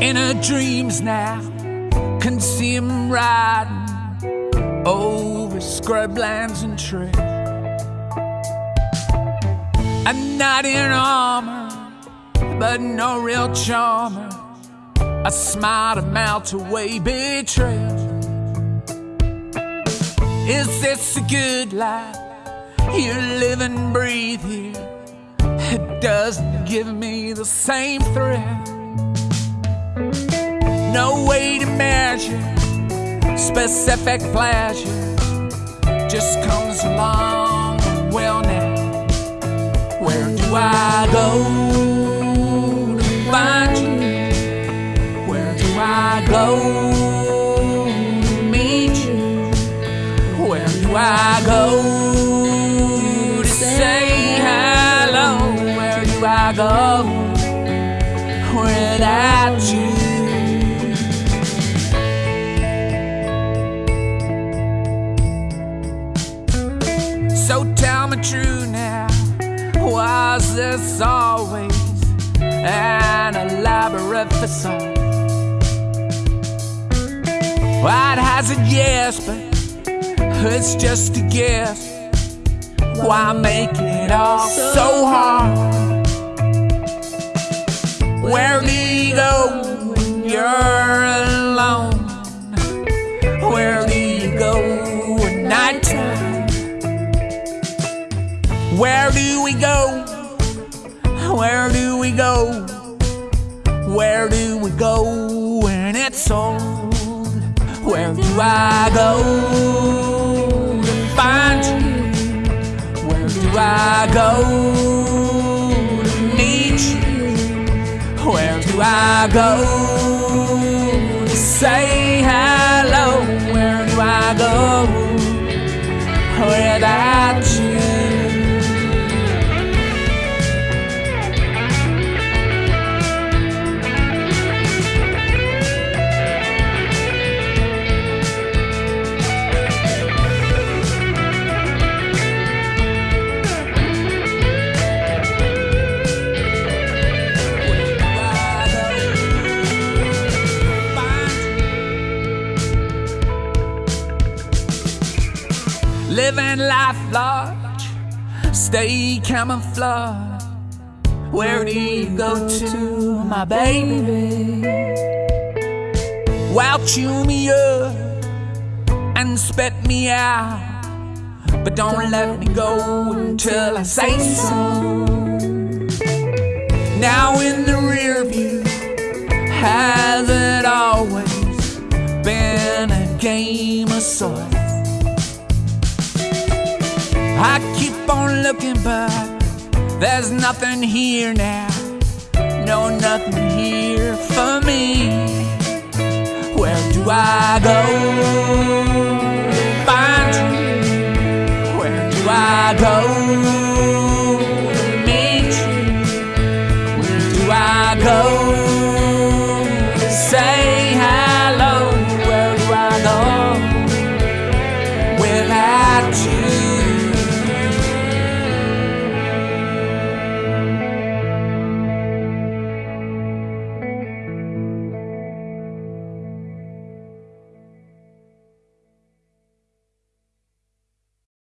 In her dreams now, can see him riding over scrublands and trails. A knight in armor, but no real charmer. A smile to melt away betrayal. Is this a good life? You live and breathe here. It doesn't give me the same thrill. No way to measure specific pleasure. Just comes along. Well, now, where do I go to find you? Where do I go to meet you? Where do I go to say hello? Where do I go without you? So tell me true now, was this always an elaborate facade? I'd hazard yes, but it's just a guess. Why make it all so hard? Where do we go when it's old? Where do I go to find you? Where do I go to meet you? Where do I go to say hello? Where do I go without Living life large, stay camouflage. Where do you go to, my baby? Well, chew me up and spit me out. But don't let me go until I say so. Now in the rear view, has it always been a game of sorts? I keep on looking, but there's nothing here now. No, nothing here for me. Where do I go? Find you. Where do I go? Meet you. Where do I go? Say hello. Where do I go? Without you.